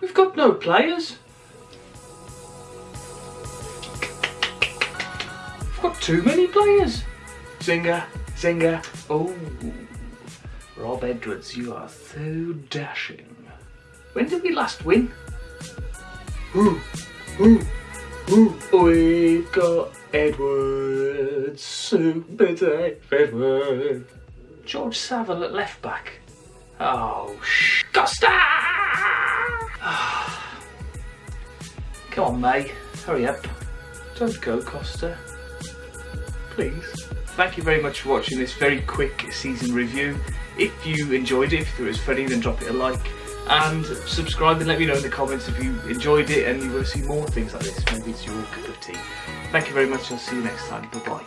We've got no players. We've got too many players. Zinger, zinger. Oh, Rob Edwards, you are so dashing. When did we last win? Ooh, ooh, ooh. We've got Edwards, Super Dave Edwards. George Saville at left back. Oh, sh- Costa! Come on, May. Hurry up. Don't go, Costa. Please. Thank you very much for watching this very quick season review. If you enjoyed it, if it was funny, then drop it a like. And subscribe and let me know in the comments if you enjoyed it and you want to see more things like this. Maybe it's your cup of tea. Thank you very much. I'll see you next time. Bye bye.